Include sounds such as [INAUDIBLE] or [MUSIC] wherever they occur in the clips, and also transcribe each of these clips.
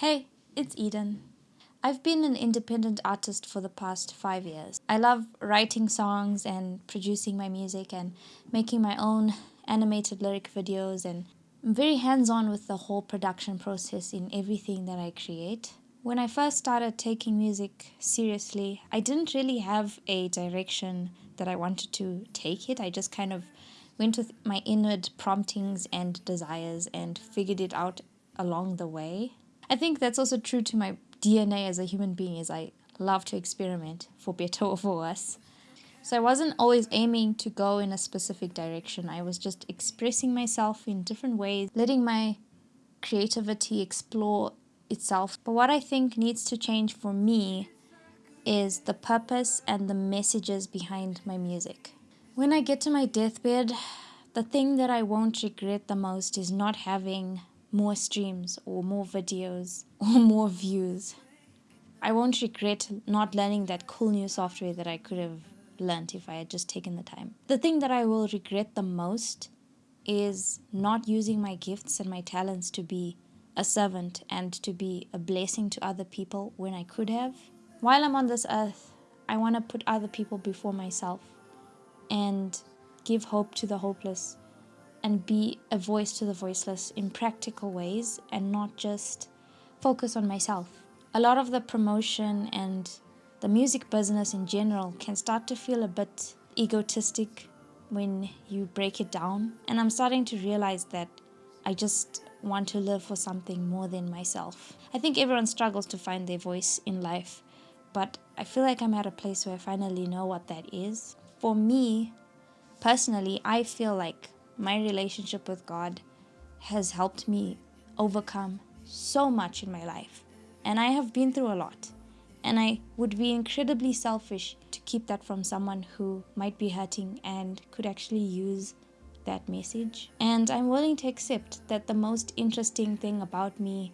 Hey, it's Eden. I've been an independent artist for the past five years. I love writing songs and producing my music and making my own animated lyric videos and I'm very hands-on with the whole production process in everything that I create. When I first started taking music seriously, I didn't really have a direction that I wanted to take it. I just kind of went with my inward promptings and desires and figured it out along the way. I think that's also true to my DNA as a human being is I love to experiment for better or for worse. So I wasn't always aiming to go in a specific direction. I was just expressing myself in different ways, letting my creativity explore itself. But what I think needs to change for me is the purpose and the messages behind my music. When I get to my deathbed, the thing that I won't regret the most is not having more streams or more videos or more views. I won't regret not learning that cool new software that I could have learned if I had just taken the time. The thing that I will regret the most is not using my gifts and my talents to be a servant and to be a blessing to other people when I could have. While I'm on this earth, I want to put other people before myself and give hope to the hopeless and be a voice to the voiceless in practical ways and not just focus on myself. A lot of the promotion and the music business in general can start to feel a bit egotistic when you break it down. And I'm starting to realize that I just want to live for something more than myself. I think everyone struggles to find their voice in life, but I feel like I'm at a place where I finally know what that is. For me, personally, I feel like my relationship with God has helped me overcome so much in my life. And I have been through a lot. And I would be incredibly selfish to keep that from someone who might be hurting and could actually use that message. And I'm willing to accept that the most interesting thing about me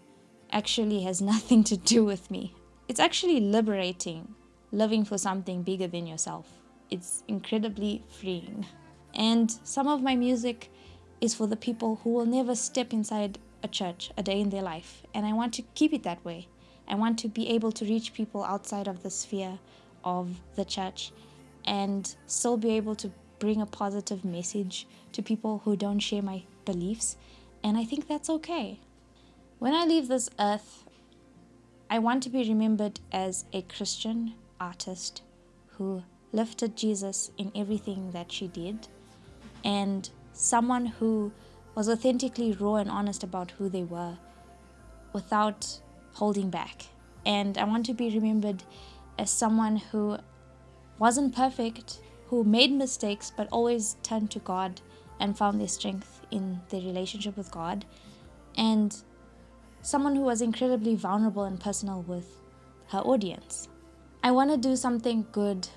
actually has [LAUGHS] nothing to do with me. It's actually liberating living for something bigger than yourself. It's incredibly freeing. And some of my music is for the people who will never step inside a church a day in their life. And I want to keep it that way. I want to be able to reach people outside of the sphere of the church and still be able to bring a positive message to people who don't share my beliefs. And I think that's okay. When I leave this earth, I want to be remembered as a Christian artist who lifted Jesus in everything that she did and someone who was authentically raw and honest about who they were without holding back. And I want to be remembered as someone who wasn't perfect, who made mistakes, but always turned to God and found their strength in their relationship with God. And someone who was incredibly vulnerable and personal with her audience. I want to do something good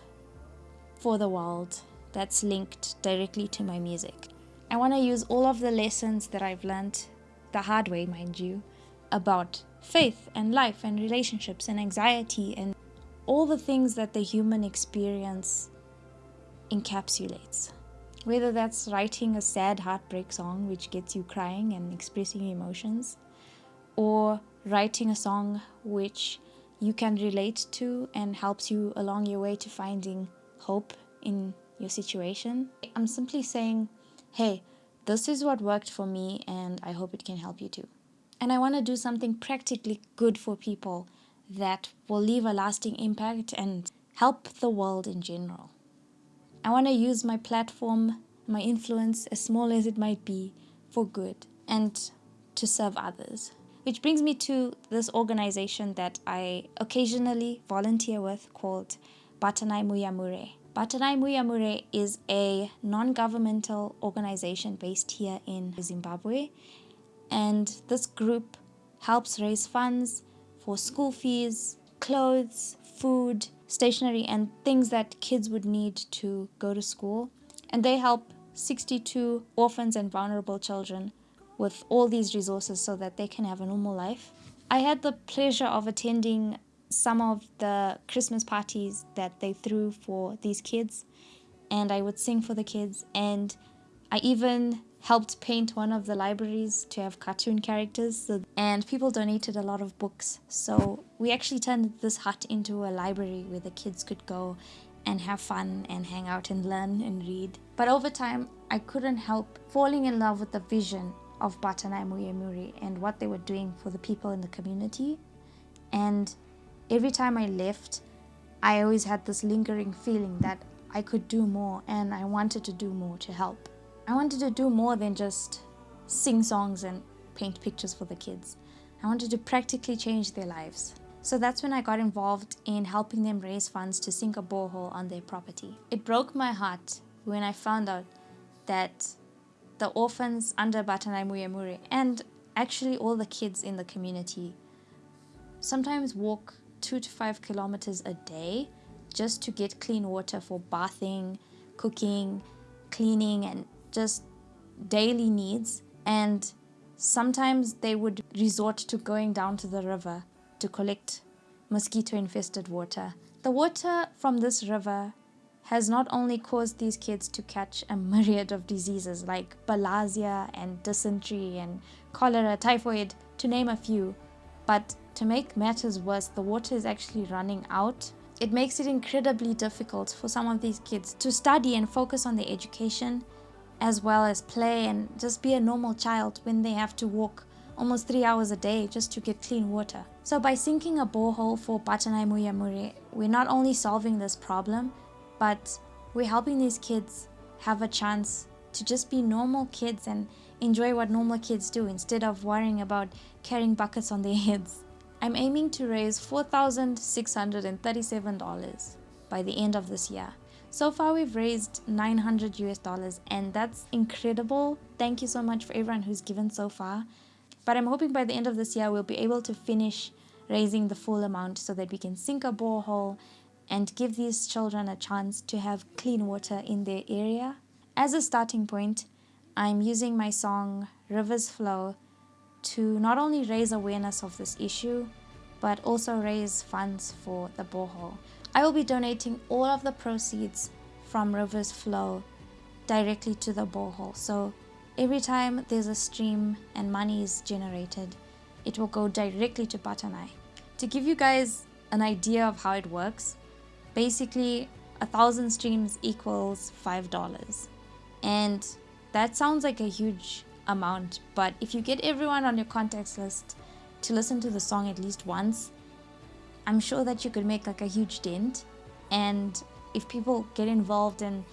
for the world that's linked directly to my music. I want to use all of the lessons that I've learned, the hard way, mind you, about faith and life and relationships and anxiety and all the things that the human experience encapsulates. Whether that's writing a sad heartbreak song which gets you crying and expressing emotions, or writing a song which you can relate to and helps you along your way to finding hope in your situation. I'm simply saying, hey, this is what worked for me and I hope it can help you too. And I want to do something practically good for people that will leave a lasting impact and help the world in general. I want to use my platform, my influence, as small as it might be, for good and to serve others. Which brings me to this organization that I occasionally volunteer with called Batanai Muyamure. Batanai Muyamure is a non-governmental organization based here in Zimbabwe and this group helps raise funds for school fees, clothes, food, stationery and things that kids would need to go to school and they help 62 orphans and vulnerable children with all these resources so that they can have a normal life. I had the pleasure of attending some of the Christmas parties that they threw for these kids and I would sing for the kids and I even helped paint one of the libraries to have cartoon characters and people donated a lot of books. So we actually turned this hut into a library where the kids could go and have fun and hang out and learn and read. But over time i couldn't help falling in love with the vision of Batanai Muyemuri and what they were doing for the people in the community. And every time i left i always had this lingering feeling that i could do more and i wanted to do more to help I wanted to do more than just sing songs and paint pictures for the kids. I wanted to practically change their lives. So that's when I got involved in helping them raise funds to sink a borehole on their property. It broke my heart when I found out that the orphans under Batanai Muyemuri and actually all the kids in the community sometimes walk two to five kilometers a day just to get clean water for bathing, cooking, cleaning, and just daily needs and sometimes they would resort to going down to the river to collect mosquito infested water. The water from this river has not only caused these kids to catch a myriad of diseases like bilharzia and dysentery and cholera, typhoid, to name a few, but to make matters worse, the water is actually running out. It makes it incredibly difficult for some of these kids to study and focus on their education as well as play and just be a normal child when they have to walk almost three hours a day just to get clean water. So by sinking a borehole for Batanai Muyemuri, we're not only solving this problem, but we're helping these kids have a chance to just be normal kids and enjoy what normal kids do instead of worrying about carrying buckets on their [LAUGHS] heads. I'm aiming to raise $4,637 by the end of this year. So far we've raised 900 US dollars and that's incredible. Thank you so much for everyone who's given so far. But I'm hoping by the end of this year we'll be able to finish raising the full amount so that we can sink a borehole and give these children a chance to have clean water in their area. As a starting point, I'm using my song Rivers Flow to not only raise awareness of this issue, but also raise funds for the borehole. I will be donating all of the proceeds from Rivers Flow directly to the borehole. So every time there's a stream and money is generated, it will go directly to Batanai. To give you guys an idea of how it works, basically a thousand streams equals five dollars. And that sounds like a huge amount, but if you get everyone on your contacts list to listen to the song at least once, I'm sure that you could make like a huge dent. And if people get involved and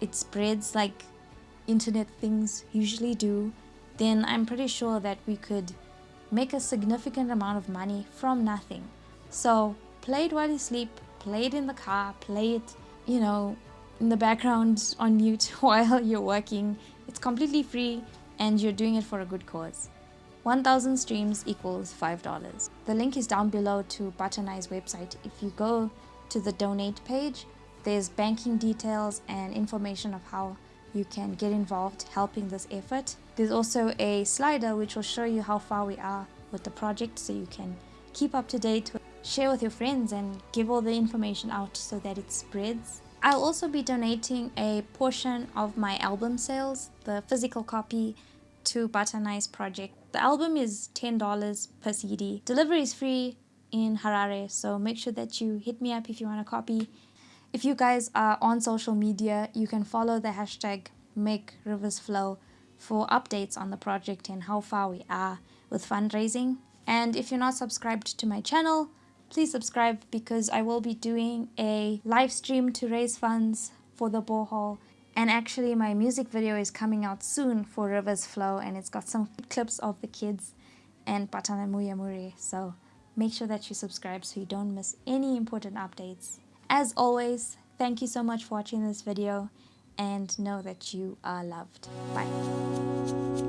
it spreads like internet things usually do, then I'm pretty sure that we could make a significant amount of money from nothing. So play it while you sleep, play it in the car, play it, you know, in the background on mute [LAUGHS] while you're working. It's completely free and you're doing it for a good cause. 1000 streams equals $5. The link is down below to Batanai's website. If you go to the donate page, there's banking details and information of how you can get involved helping this effort. There's also a slider which will show you how far we are with the project so you can keep up to date, share with your friends and give all the information out so that it spreads. I'll also be donating a portion of my album sales, the physical copy, to Batanai's project the album is $10 per CD. Delivery is free in Harare, so make sure that you hit me up if you want a copy. If you guys are on social media, you can follow the hashtag Make Rivers Flow for updates on the project and how far we are with fundraising. And if you're not subscribed to my channel, please subscribe because I will be doing a live stream to raise funds for the borehole and actually my music video is coming out soon for Rivers Flow and it's got some clips of the kids and Batanai Muyemuri. So make sure that you subscribe so you don't miss any important updates. As always, thank you so much for watching this video and know that you are loved. Bye.